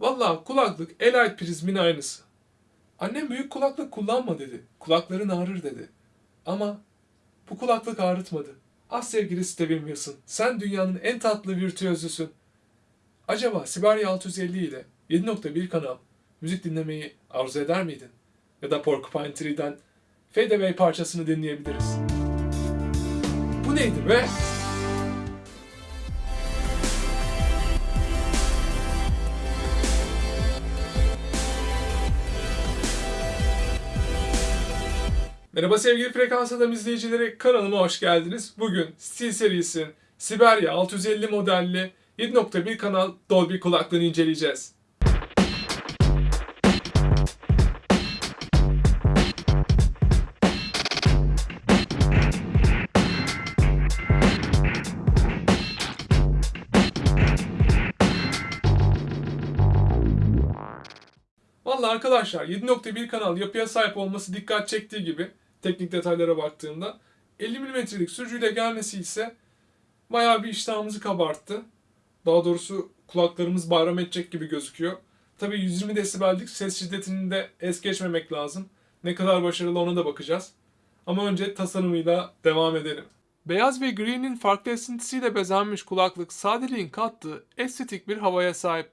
Valla kulaklık Elite prizmin aynısı. Annem büyük kulaklık kullanma dedi. Kulakların ağrır dedi. Ama bu kulaklık ağrıtmadı. Ah sevgili Steven Wilson, sen dünyanın en tatlı virtüözüsün. Acaba Siberia 650 ile 7.1 kanal müzik dinlemeyi arzu eder miydin? Ya da Porcupine Tree'den Fade Away parçasını dinleyebiliriz. Bu neydi be? Merhaba sevgili Frekans Adam izleyicileri, kanalıma hoş geldiniz. Bugün Steel Series'in Siberia 650 modelli 7.1 kanal Dolby kulaklığını inceleyeceğiz. Vallahi arkadaşlar 7.1 kanal yapıya sahip olması dikkat çektiği gibi teknik detaylara baktığımda 50 mm'lik sürücüyle gelmesi ise bayağı bir iştahımızı kabarttı. Daha doğrusu kulaklarımız bayram edecek gibi gözüküyor. Tabii 120 desibellik ses şiddetini de es geçmemek lazım. Ne kadar başarılı ona da bakacağız. Ama önce tasarımıyla devam edelim. Beyaz ve gri'nin farklı esintisiyle bezenmiş kulaklık sadeliğin kattığı estetik bir havaya sahip.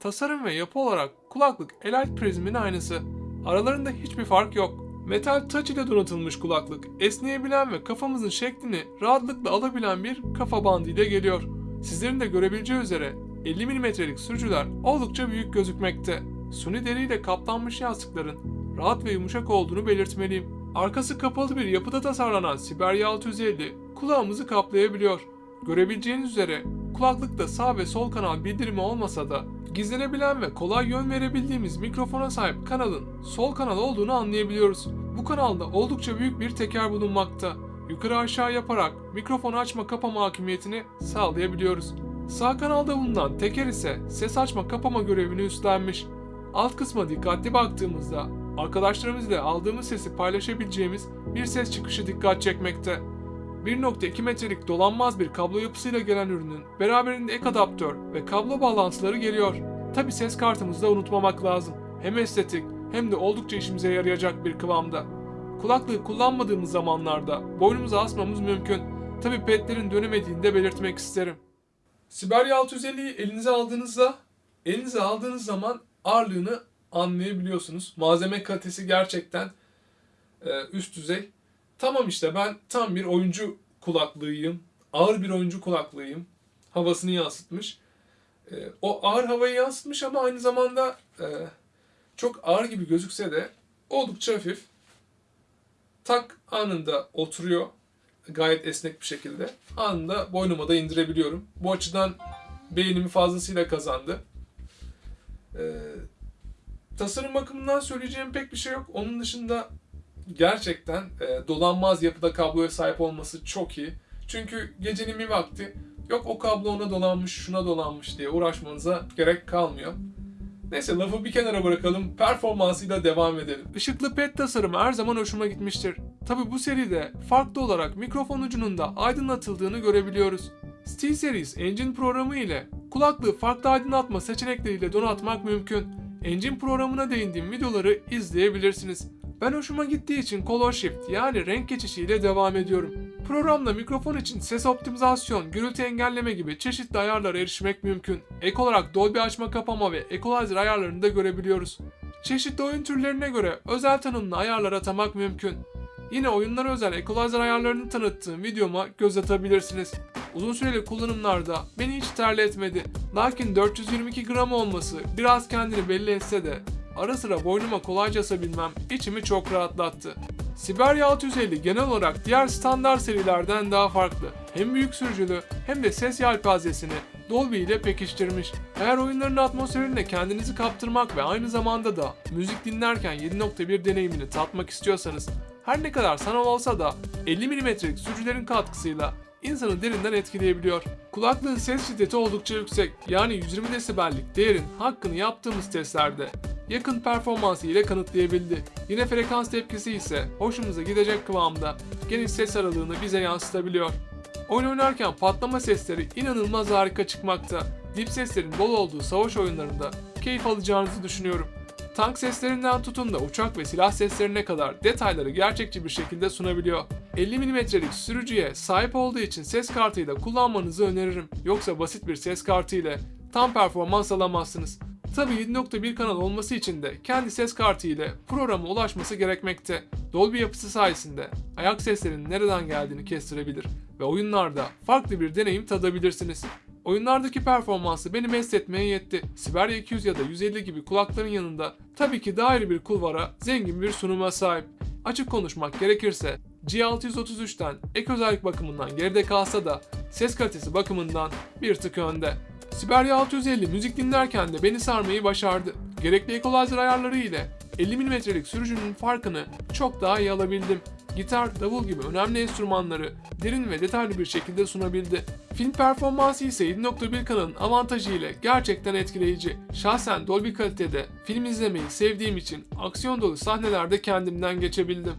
Tasarım ve yapı olarak kulaklık Elite Prism'in aynısı. Aralarında hiçbir fark yok. Metal touch ile donatılmış kulaklık, esneyebilen ve kafamızın şeklini rahatlıkla alabilen bir kafa bandı ile geliyor. Sizlerin de görebileceği üzere 50 mm'lik sürücüler oldukça büyük gözükmekte. Suni deriyle kaplanmış yastıkların rahat ve yumuşak olduğunu belirtmeliyim. Arkası kapalı bir yapıda tasarlanan Siberia 650 kulağımızı kaplayabiliyor. Görebileceğiniz üzere kulaklıkta sağ ve sol kanal bildirimi olmasa da gizlenebilen ve kolay yön verebildiğimiz mikrofona sahip kanalın sol kanal olduğunu anlayabiliyoruz. Bu kanalda oldukça büyük bir teker bulunmakta. Yukarı aşağı yaparak mikrofonu açma kapama hakimiyetini sağlayabiliyoruz. Sağ kanalda bulunan teker ise ses açma kapama görevini üstlenmiş. Alt kısma dikkatli baktığımızda arkadaşlarımızla aldığımız sesi paylaşabileceğimiz bir ses çıkışı dikkat çekmekte. 1.2 metrelik dolanmaz bir kablo yapısıyla gelen ürünün beraberinde ek adaptör ve kablo bağlantıları geliyor. Tabi ses kartımızı da unutmamak lazım. Hem estetik hem de oldukça işimize yarayacak bir kıvamda. Kulaklığı kullanmadığımız zamanlarda boynumuza asmamız mümkün. Tabi petlerin dönemediğini de belirtmek isterim. Siberia 650'yi elinize aldığınızda, elinize aldığınız zaman ağırlığını anlayabiliyorsunuz. Malzeme kalitesi gerçekten e, üst düzey. Tamam işte ben tam bir oyuncu kulaklığıyım. Ağır bir oyuncu kulaklığıyım. Havasını yansıtmış. E, o ağır havayı yansıtmış ama aynı zamanda e, çok ağır gibi gözükse de oldukça hafif. Tak anında oturuyor. Gayet esnek bir şekilde. Anında boynuma da indirebiliyorum. Bu açıdan beynimi fazlasıyla kazandı. E, tasarım bakımından söyleyeceğim pek bir şey yok. Onun dışında gerçekten e, dolanmaz yapıda kabloya sahip olması çok iyi. Çünkü gecenin bir vakti yok o kablo ona dolanmış, şuna dolanmış diye uğraşmanıza gerek kalmıyor. Neyse lafı bir kenara bırakalım, performansıyla devam edelim. Işıklı pet tasarımı her zaman hoşuma gitmiştir. Tabi bu seride farklı olarak mikrofon ucunun da aydınlatıldığını görebiliyoruz. SteelSeries Engine programı ile kulaklığı farklı aydınlatma seçenekleriyle donatmak mümkün. Engine programına değindiğim videoları izleyebilirsiniz. Ben hoşuma gittiği için Color Shift yani renk geçişiyle devam ediyorum. Programda mikrofon için ses optimizasyon, gürültü engelleme gibi çeşitli ayarlara erişmek mümkün. Ek olarak Dolby açma kapama ve equalizer ayarlarını da görebiliyoruz. Çeşitli oyun türlerine göre özel tanımlı ayarlar atamak mümkün. Yine oyunlara özel equalizer ayarlarını tanıttığım videoma göz atabilirsiniz. Uzun süreli kullanımlarda beni hiç terletmedi. Lakin 422 gram olması biraz kendini belli etse de ara sıra boynuma kolayca asabilmem içimi çok rahatlattı. Siberia 650 genel olarak diğer standart serilerden daha farklı. Hem büyük sürücülü hem de ses yelpazesini Dolby ile pekiştirmiş. Eğer oyunların atmosferine kendinizi kaptırmak ve aynı zamanda da müzik dinlerken 7.1 deneyimini tatmak istiyorsanız her ne kadar sanal olsa da 50 mm'lik sürücülerin katkısıyla insanı derinden etkileyebiliyor. Kulaklığın ses şiddeti oldukça yüksek yani 120 desibellik değerin hakkını yaptığımız testlerde yakın performansı ile kanıtlayabildi. Yine frekans tepkisi ise hoşumuza gidecek kıvamda geniş ses aralığını bize yansıtabiliyor. Oyun oynarken patlama sesleri inanılmaz harika çıkmakta. Dip seslerin bol olduğu savaş oyunlarında keyif alacağınızı düşünüyorum. Tank seslerinden tutun da uçak ve silah seslerine kadar detayları gerçekçi bir şekilde sunabiliyor. 50 mm'lik sürücüye sahip olduğu için ses kartıyla kullanmanızı öneririm. Yoksa basit bir ses kartı ile tam performans alamazsınız. Tabi 7.1 kanal olması için de kendi ses kartı ile programa ulaşması gerekmekte. Dolby yapısı sayesinde ayak seslerinin nereden geldiğini kestirebilir ve oyunlarda farklı bir deneyim tadabilirsiniz. Oyunlardaki performansı beni mest etmeye yetti. Siberia 200 ya da 150 gibi kulakların yanında tabii ki daha ayrı bir kulvara zengin bir sunuma sahip. Açık konuşmak gerekirse G633'ten ek özellik bakımından geride kalsa da ses kalitesi bakımından bir tık önde. Siberia 650 müzik dinlerken de beni sarmayı başardı. Gerekli equalizer ayarları ile 50 mm'lik sürücünün farkını çok daha iyi alabildim. Gitar, davul gibi önemli enstrümanları derin ve detaylı bir şekilde sunabildi. Film performansı ise 7.1 kanalın avantajı ile gerçekten etkileyici. Şahsen Dolby kalitede film izlemeyi sevdiğim için aksiyon dolu sahnelerde kendimden geçebildim.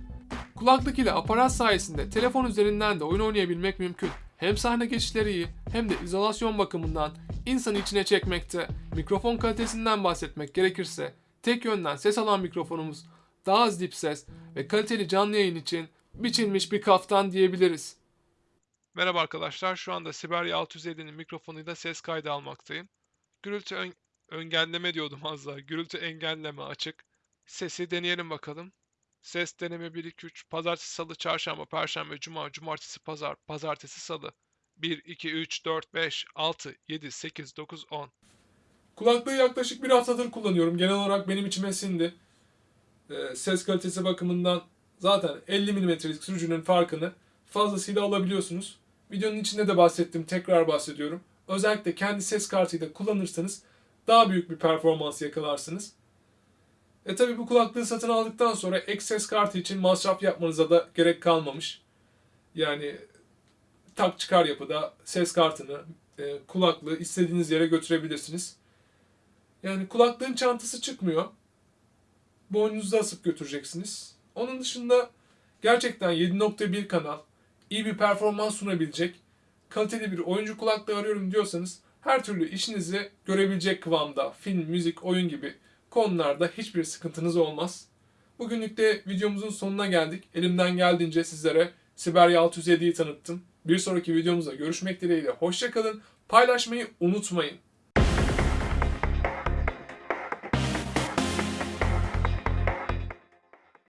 Kulaklık ile aparat sayesinde telefon üzerinden de oyun oynayabilmek mümkün. Hem sahne geçişleri iyi hem de izolasyon bakımından insanı içine çekmekte. Mikrofon kalitesinden bahsetmek gerekirse tek yönden ses alan mikrofonumuz daha az dip ses ve kaliteli canlı yayın için biçilmiş bir kaftan diyebiliriz. Merhaba arkadaşlar. Şu anda Siberia 650'nin mikrofonuyla ses kaydı almaktayım. Gürültü ön- engelleme diyordum az daha. Gürültü engelleme açık. Sesi deneyelim bakalım. Ses deneme 1 2 3 pazartesi, salı, çarşamba, perşembe, cuma, cumartesi, pazar, pazartesi, salı. 1 2 3 4 5 6 7 8 9 10. Kulaklığı yaklaşık bir haftadır kullanıyorum. Genel olarak benim içime sindi. Ee, ses kalitesi bakımından zaten 50 mm'lik sürücünün farkını fazlasıyla alabiliyorsunuz. Videonun içinde de bahsettim, tekrar bahsediyorum. Özellikle kendi ses kartıyla kullanırsanız daha büyük bir performans yakalarsınız. E tabi bu kulaklığı satın aldıktan sonra ek ses kartı için masraf yapmanıza da gerek kalmamış. Yani tak çıkar yapıda ses kartını, e, kulaklığı istediğiniz yere götürebilirsiniz. Yani kulaklığın çantası çıkmıyor. Boynunuzda asıp götüreceksiniz. Onun dışında gerçekten 7.1 kanal, iyi bir performans sunabilecek, kaliteli bir oyuncu kulaklığı arıyorum diyorsanız her türlü işinizi görebilecek kıvamda film, müzik, oyun gibi konularda hiçbir sıkıntınız olmaz. Bugünlük de videomuzun sonuna geldik. Elimden geldiğince sizlere Siberia 607'yi tanıttım. Bir sonraki videomuzda görüşmek dileğiyle. Hoşçakalın. Paylaşmayı unutmayın.